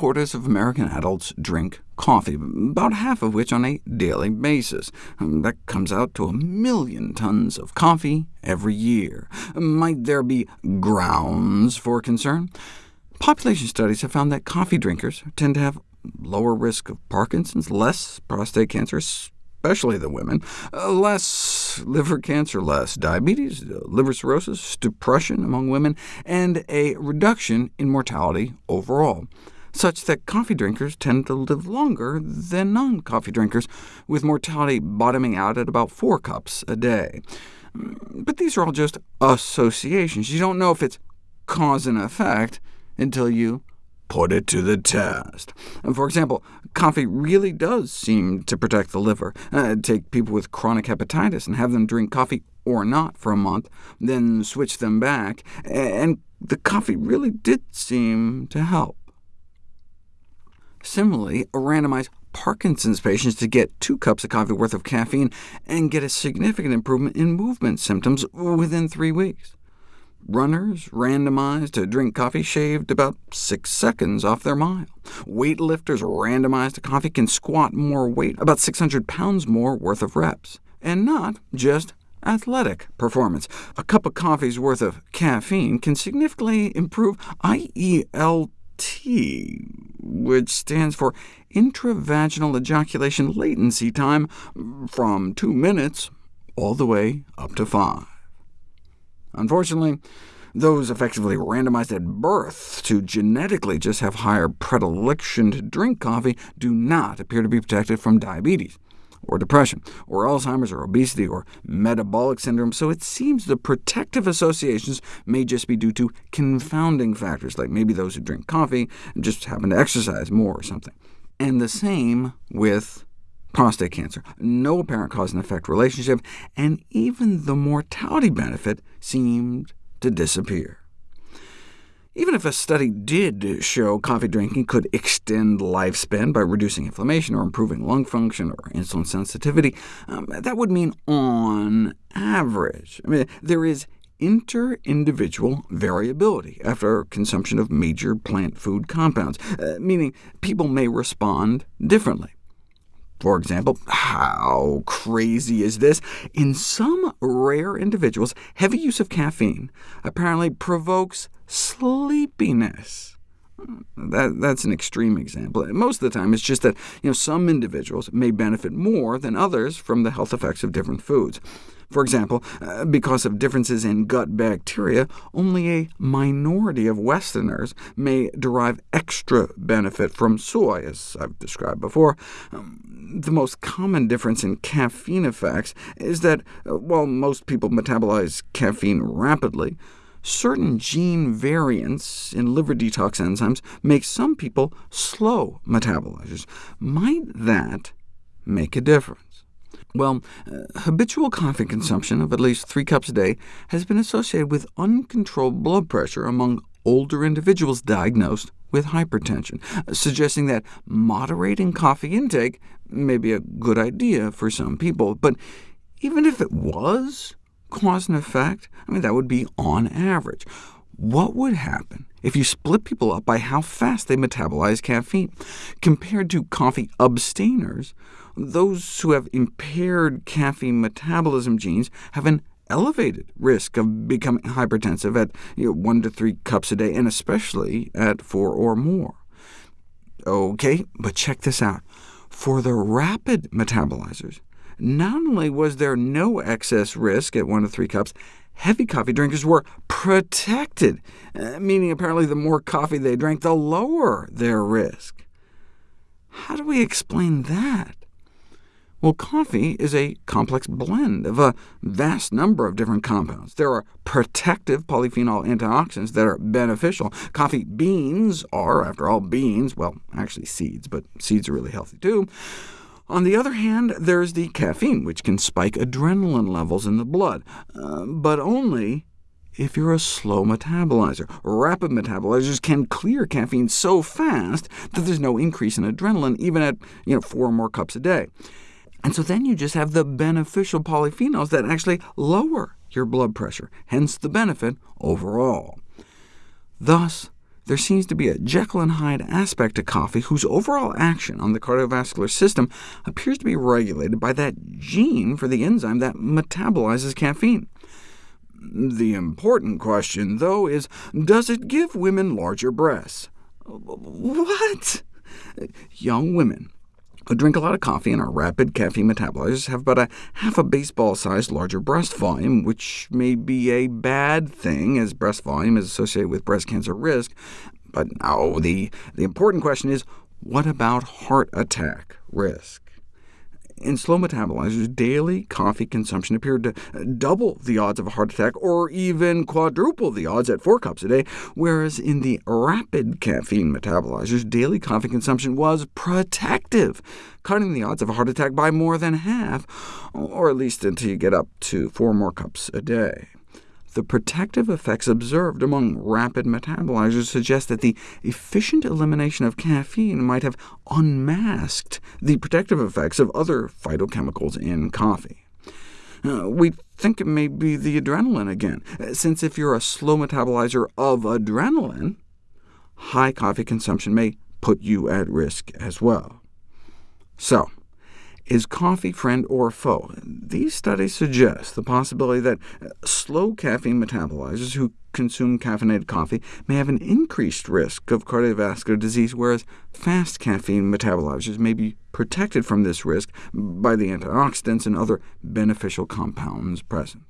three-quarters of American adults drink coffee, about half of which on a daily basis. Um, that comes out to a million tons of coffee every year. Might there be grounds for concern? Population studies have found that coffee drinkers tend to have lower risk of Parkinson's, less prostate cancer, especially the women, uh, less liver cancer, less diabetes, uh, liver cirrhosis, depression among women, and a reduction in mortality overall, such that coffee drinkers tend to live longer than non-coffee drinkers, with mortality bottoming out at about four cups a day. Mm, but these are all just associations. You don't know if it's cause and effect until you put it to the test. For example, coffee really does seem to protect the liver. Uh, take people with chronic hepatitis and have them drink coffee or not for a month, then switch them back, and the coffee really did seem to help. Similarly, randomize Parkinson's patients to get two cups of coffee worth of caffeine and get a significant improvement in movement symptoms within three weeks. Runners randomized to drink coffee shaved about six seconds off their mile. Weightlifters randomized to coffee can squat more weight, about 600 pounds more worth of reps, and not just athletic performance. A cup of coffee's worth of caffeine can significantly improve IELT, which stands for intravaginal ejaculation latency time, from two minutes all the way up to five. Unfortunately, those effectively randomized at birth to genetically just have higher predilection to drink coffee do not appear to be protected from diabetes, or depression, or Alzheimer's, or obesity, or metabolic syndrome, so it seems the protective associations may just be due to confounding factors, like maybe those who drink coffee just happen to exercise more or something. And the same with prostate cancer, no apparent cause and effect relationship, and even the mortality benefit seemed to disappear. Even if a study did show coffee drinking could extend lifespan by reducing inflammation or improving lung function or insulin sensitivity, um, that would mean on average. I mean, there is inter-individual variability after consumption of major plant food compounds, uh, meaning people may respond differently. For example, how crazy is this? In some rare individuals, heavy use of caffeine apparently provokes sleepiness. That, that's an extreme example. Most of the time, it's just that you know, some individuals may benefit more than others from the health effects of different foods. For example, uh, because of differences in gut bacteria, only a minority of Westerners may derive extra benefit from soy, as I've described before. Um, the most common difference in caffeine effects is that, uh, while most people metabolize caffeine rapidly, certain gene variants in liver detox enzymes make some people slow metabolizers. Might that make a difference? Well, uh, habitual coffee consumption of at least three cups a day has been associated with uncontrolled blood pressure among older individuals diagnosed with hypertension, suggesting that moderating coffee intake may be a good idea for some people. But even if it was cause and effect, I mean, that would be on average. What would happen if you split people up by how fast they metabolize caffeine? Compared to coffee abstainers, those who have impaired caffeine metabolism genes have an elevated risk of becoming hypertensive at you know, 1 to 3 cups a day, and especially at 4 or more. OK, but check this out. For the rapid metabolizers, not only was there no excess risk at 1 to 3 cups, heavy coffee drinkers were protected, uh, meaning apparently the more coffee they drank, the lower their risk. How do we explain that? Well, coffee is a complex blend of a vast number of different compounds. There are protective polyphenol antioxidants that are beneficial. Coffee beans are, after all, beans, well, actually seeds, but seeds are really healthy too. On the other hand, there's the caffeine, which can spike adrenaline levels in the blood, uh, but only if you're a slow metabolizer. Rapid metabolizers can clear caffeine so fast that there's no increase in adrenaline, even at you know, four or more cups a day. And so then you just have the beneficial polyphenols that actually lower your blood pressure, hence the benefit overall. Thus, there seems to be a Jekyll and Hyde aspect to coffee whose overall action on the cardiovascular system appears to be regulated by that gene for the enzyme that metabolizes caffeine. The important question, though, is does it give women larger breasts? What? Young women who drink a lot of coffee and are rapid caffeine metabolizers have about a half a baseball-sized larger breast volume, which may be a bad thing, as breast volume is associated with breast cancer risk. But no, the, the important question is, what about heart attack risk? In slow metabolizers, daily coffee consumption appeared to uh, double the odds of a heart attack, or even quadruple the odds at 4 cups a day, whereas in the rapid caffeine metabolizers, daily coffee consumption was protective, cutting the odds of a heart attack by more than half, or at least until you get up to 4 more cups a day. The protective effects observed among rapid metabolizers suggest that the efficient elimination of caffeine might have unmasked the protective effects of other phytochemicals in coffee. Uh, we think it may be the adrenaline again, since if you're a slow metabolizer of adrenaline, high coffee consumption may put you at risk as well. So, is coffee friend or foe? These studies suggest the possibility that uh, slow caffeine metabolizers who consume caffeinated coffee may have an increased risk of cardiovascular disease, whereas fast caffeine metabolizers may be protected from this risk by the antioxidants and other beneficial compounds present.